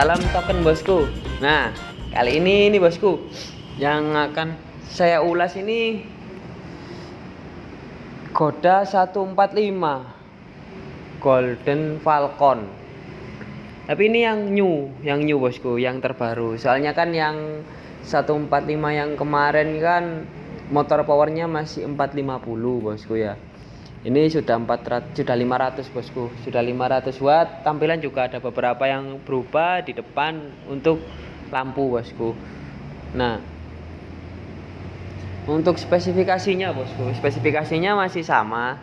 salam token bosku. Nah kali ini nih bosku Yang akan saya ulas ini Goda 145 Golden Falcon. Tapi ini yang new Yang new bosku Yang terbaru. Soalnya kan yang 145 yang kemarin kan Motor powernya masih 450 bosku ya ini sudah 400 sudah 500 bosku. Sudah 500 watt. Tampilan juga ada beberapa yang berubah di depan untuk lampu bosku. Nah untuk spesifikasinya bosku. Spesifikasinya masih sama.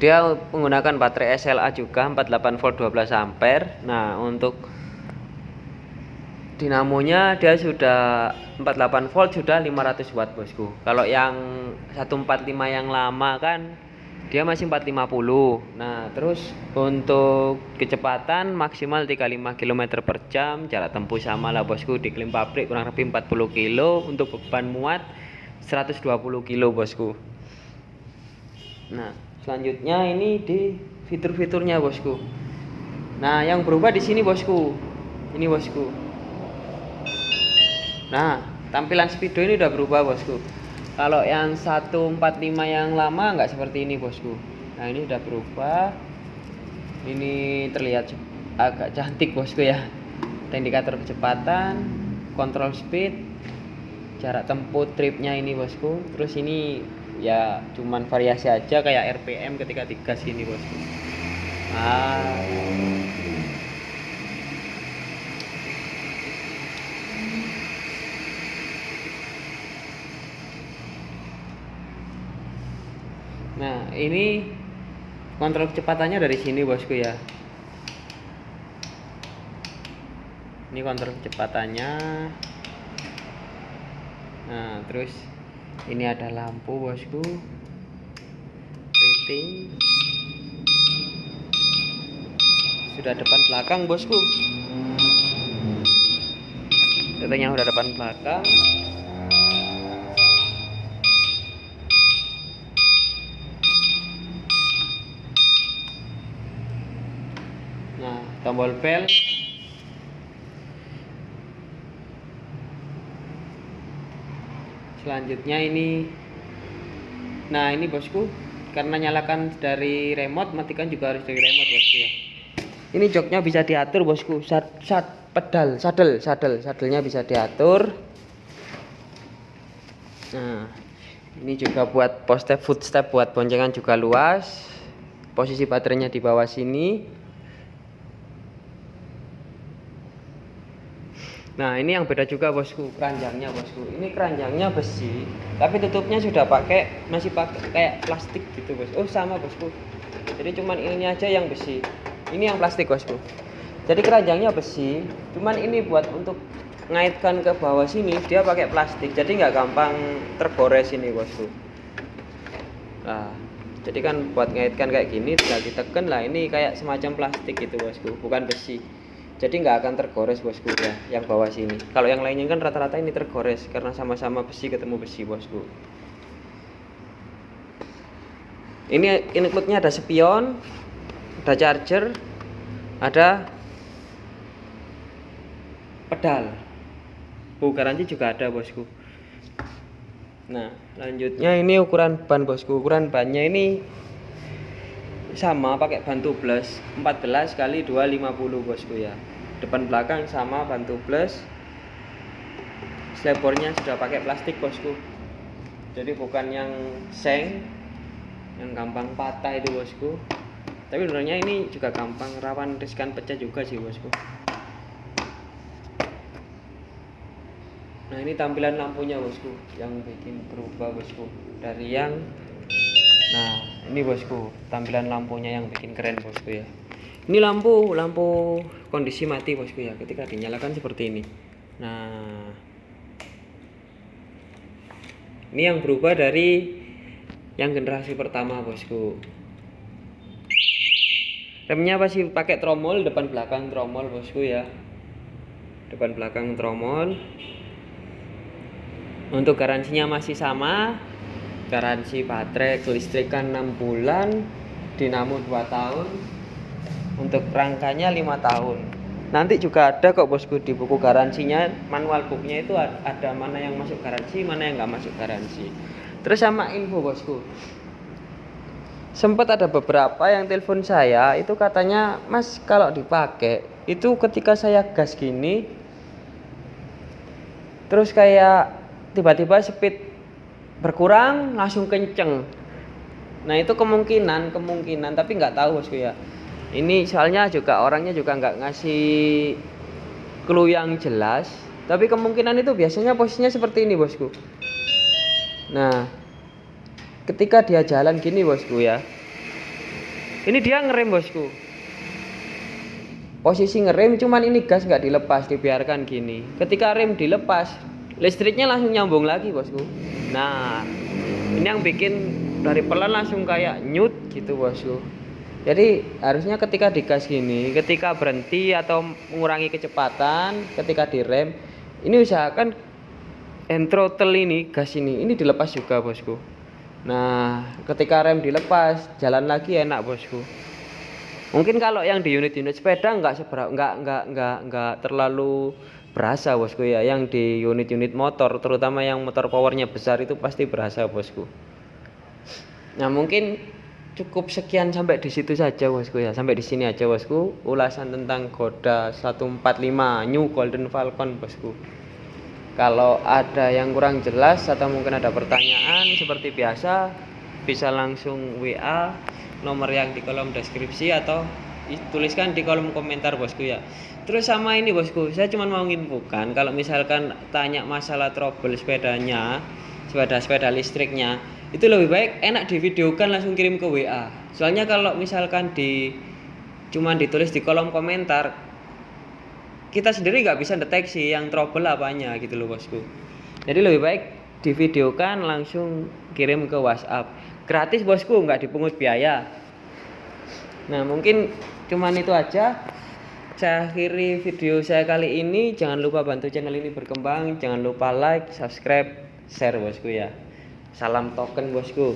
Dia menggunakan baterai SLA juga 48 volt 12 ampere. Nah untuk dinamonya dia sudah 48 volt sudah 500 watt bosku. Kalau yang 145 yang lama kan dia masih 450 nah terus untuk kecepatan maksimal 35 km per jam jarak tempuh sama lah bosku di klaim pabrik kurang lebih 40 kilo untuk beban muat 120 kilo bosku. Nah selanjutnya ini di fitur-fiturnya bosku. Nah yang berubah di sini bosku. Ini bosku. Nah tampilan speedo ini udah berubah bosku kalau yang 145 yang lama nggak seperti ini bosku. Nah ini udah berubah. Ini terlihat agak cantik bosku ya. Indikator kecepatan kontrol speed jarak tempuh tripnya ini bosku. Terus ini ya cuman variasi aja kayak RPM ketika digas ini bosku. Ah Nah, ini kontrol kecepatannya dari sini, bosku ya. Ini kontrol kecepatannya. Nah, terus ini ada lampu, bosku. Rating. Sudah depan belakang, bosku. Ratingnya udah depan belakang. nah tombol bel selanjutnya ini. Nah ini bosku karena nyalakan dari remote matikan juga harus dari remote bosku ya. Ini joknya bisa diatur bosku. Sad, sad pedal sadel sadel. Sadelnya bisa diatur. Nah ini juga buat footstep buat boncengan juga luas. Posisi baterainya di bawah sini Nah ini yang beda juga bosku keranjangnya bosku. Ini keranjangnya besi, tapi tutupnya sudah pakai masih pakai kayak plastik gitu bos. Oh sama bosku. Jadi cuman ini aja yang besi. Ini yang plastik bosku. Jadi keranjangnya besi, cuman ini buat untuk ngaitkan ke bawah sini dia pakai plastik. Jadi nggak gampang tergores ini bosku. Nah jadi kan buat ngaitkan kayak gini tinggal ditekan lah ini kayak semacam plastik gitu bosku, bukan besi jadi nggak akan tergores bosku ya yang bawah sini. Kalau yang lainnya kan rata-rata ini tergores karena sama-sama besi ketemu besi bosku. Ini include-nya ada spion ada charger ada pedal. Bu garansi juga ada bosku. Nah lanjutnya ini ukuran ban bosku. Ukuran bannya ini sama pakai ban tubles 14 kali 250 bosku ya depan belakang sama ban tubles slepornya sudah pakai plastik bosku. Jadi bukan yang seng yang gampang patah itu bosku. Tapi sebenarnya ini juga gampang rawan riskan pecah juga sih bosku. Nah ini tampilan lampunya bosku yang bikin berubah bosku dari yang nah ini bosku tampilan lampunya yang bikin keren bosku ya ini lampu lampu kondisi mati bosku ya ketika dinyalakan seperti ini. Nah ini yang berubah dari yang generasi pertama bosku. Remnya pasti pakai tromol depan belakang tromol bosku ya. Depan belakang tromol. Untuk garansinya masih sama. Garansi baterai kelistrikan 6 bulan dinamo 2 tahun untuk rangkanya 5 tahun. Nanti juga ada kok bosku di buku garansinya. Manual booknya itu ada mana yang masuk garansi mana yang nggak masuk garansi. Terus sama info bosku. Sempat ada beberapa yang telepon saya itu katanya mas kalau dipakai itu ketika saya gas gini terus kayak tiba-tiba speed berkurang langsung kenceng. Nah itu kemungkinan kemungkinan tapi nggak tahu bosku ya ini soalnya juga orangnya juga nggak ngasih clue yang jelas. Tapi kemungkinan itu biasanya posisinya seperti ini bosku. Nah ketika dia jalan gini bosku ya. Ini dia ngerem bosku. Posisi ngerem cuman ini gas nggak dilepas dibiarkan gini. Ketika rem dilepas listriknya langsung nyambung lagi bosku. Nah ini yang bikin dari pelan langsung kayak nyut gitu bosku jadi harusnya ketika digas gini ketika berhenti atau mengurangi kecepatan ketika direm ini usahakan hand throttle ini gas ini ini dilepas juga bosku. Nah ketika rem dilepas jalan lagi enak bosku. Mungkin kalau yang di unit-unit sepeda nggak seberapa nggak nggak nggak nggak terlalu berasa bosku ya. Yang di unit-unit motor terutama yang motor powernya besar itu pasti berasa bosku. Nah mungkin cukup sekian sampai di situ saja bosku ya. Sampai di sini aja bosku. Ulasan tentang Goda 145 New Golden Falcon bosku. Kalau ada yang kurang jelas atau mungkin ada pertanyaan seperti biasa bisa langsung WA nomor yang di kolom deskripsi atau tuliskan di kolom komentar bosku ya. Terus sama ini bosku saya cuma mau nginfokan kalau misalkan tanya masalah trouble sepedanya sepeda sepeda listriknya itu lebih baik enak divideokan langsung kirim ke WA soalnya kalau misalkan di cuman ditulis di kolom komentar kita sendiri nggak bisa deteksi yang trouble apanya gitu loh bosku. Jadi lebih baik divideokan langsung kirim ke WhatsApp. Gratis bosku nggak dipungut biaya. Nah mungkin cuman itu aja. Saya akhiri video saya kali ini. Jangan lupa bantu channel ini berkembang. Jangan lupa like subscribe share bosku ya Salam token bosku.